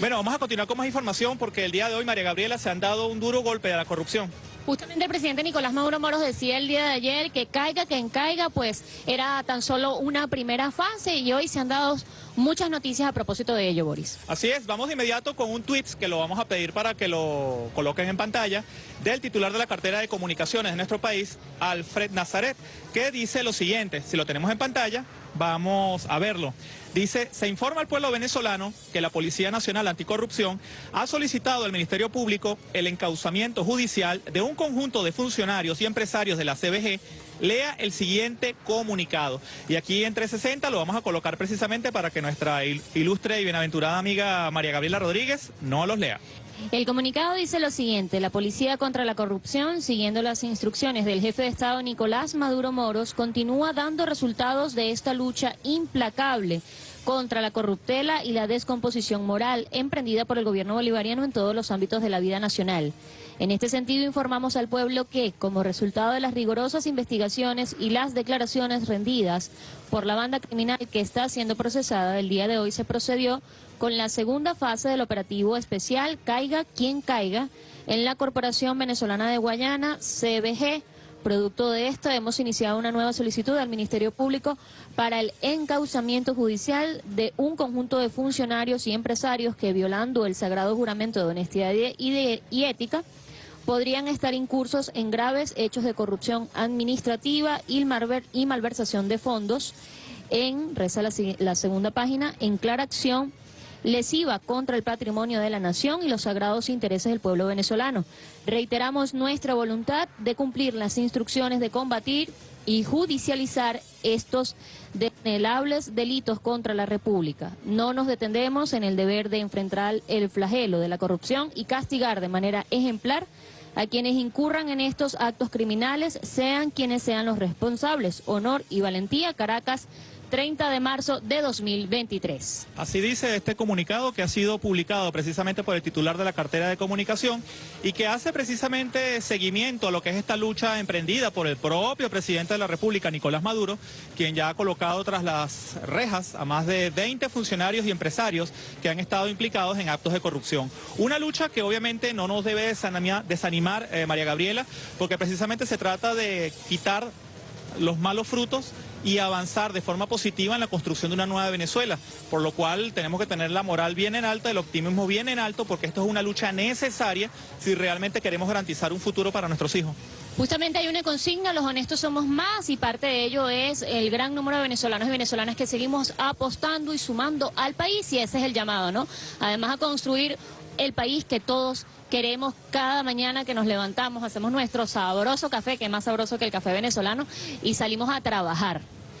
Bueno, vamos a continuar con más información porque el día de hoy, María Gabriela, se han dado un duro golpe de la corrupción. Justamente el presidente Nicolás Maduro Moros decía el día de ayer que caiga, que caiga, pues era tan solo una primera fase y hoy se han dado muchas noticias a propósito de ello, Boris. Así es, vamos de inmediato con un tweet que lo vamos a pedir para que lo coloquen en pantalla del titular de la cartera de comunicaciones de nuestro país, Alfred Nazaret, que dice lo siguiente, si lo tenemos en pantalla, vamos a verlo. Dice, se informa al pueblo venezolano que la Policía Nacional Anticorrupción ha solicitado al Ministerio Público el encauzamiento judicial de un conjunto de funcionarios y empresarios de la CBG. Lea el siguiente comunicado. Y aquí en 360 lo vamos a colocar precisamente para que nuestra ilustre y bienaventurada amiga María Gabriela Rodríguez no los lea. El comunicado dice lo siguiente, la Policía contra la Corrupción, siguiendo las instrucciones del jefe de Estado Nicolás Maduro Moros, continúa dando resultados de esta lucha implacable contra la corruptela y la descomposición moral emprendida por el gobierno bolivariano en todos los ámbitos de la vida nacional. En este sentido informamos al pueblo que, como resultado de las rigurosas investigaciones y las declaraciones rendidas por la banda criminal que está siendo procesada, el día de hoy se procedió con la segunda fase del operativo especial Caiga quien caiga en la Corporación Venezolana de Guayana, CBG, Producto de esto, hemos iniciado una nueva solicitud al Ministerio Público para el encauzamiento judicial de un conjunto de funcionarios y empresarios que, violando el sagrado juramento de honestidad y, ética, podrían estar incursos en graves hechos de corrupción administrativa y, malversación de fondos. En, reza la, la segunda página, en clara acción lesiva contra el patrimonio de la nación y los sagrados intereses del pueblo venezolano. Reiteramos nuestra voluntad de cumplir las instrucciones de combatir y judicializar estos denelables delitos contra la República. No nos detendemos en el deber de enfrentar el flagelo de la corrupción y castigar de manera ejemplar a quienes incurran en estos actos criminales, sean quienes sean los responsables. Honor y valentía, Caracas, 30 de marzo de 2023. Así dice este comunicado que ha sido publicado precisamente por el titular de la cartera de comunicación y que hace precisamente seguimiento a lo que es esta lucha emprendida por el propio presidente de la República, Nicolás Maduro, quien ya ha colocado tras las rejas a más de 20 funcionarios y empresarios que han estado implicados en actos de corrupción. Una lucha que obviamente no nos debe desanimar, eh, María Gabriela, porque precisamente se trata de quitar los malos frutos y avanzar de forma positiva en la construcción de una nueva Venezuela, por lo cual tenemos que tener la moral bien en alta, el optimismo bien en alto, porque esto es una lucha necesaria si realmente queremos garantizar un futuro para nuestros hijos. Justamente hay una consigna, los honestos somos más y parte de ello es el gran número de venezolanos y venezolanas que seguimos apostando y sumando al país y ese es el llamado, ¿no? Además a construir el país que todos queremos cada mañana que nos levantamos, hacemos nuestro sabroso café, que es más sabroso que el café venezolano, y salimos a trabajar.